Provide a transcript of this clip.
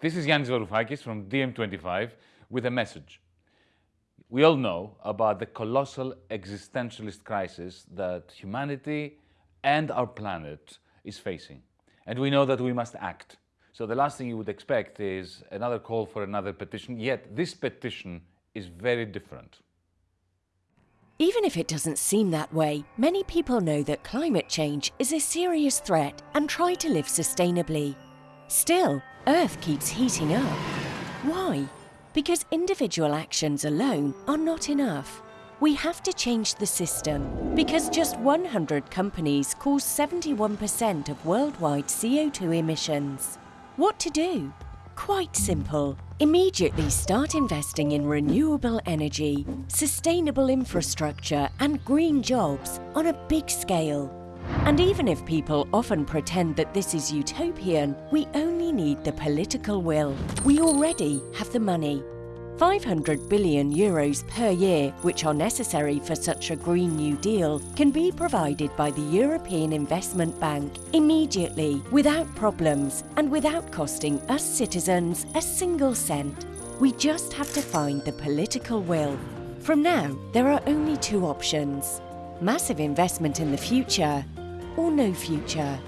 This is Yanis Varoufakis from DiEM25 with a message. We all know about the colossal existentialist crisis that humanity and our planet is facing. And we know that we must act. So the last thing you would expect is another call for another petition, yet this petition is very different. Even if it doesn't seem that way, many people know that climate change is a serious threat and try to live sustainably. Still, Earth keeps heating up. Why? Because individual actions alone are not enough. We have to change the system because just 100 companies cause 71% of worldwide CO2 emissions. What to do? Quite simple. Immediately start investing in renewable energy, sustainable infrastructure and green jobs on a big scale. And even if people often pretend that this is utopian, we only need the political will. We already have the money. 500 billion euros per year, which are necessary for such a Green New Deal, can be provided by the European Investment Bank immediately, without problems, and without costing us citizens a single cent. We just have to find the political will. From now, there are only two options. Massive investment in the future, or no future.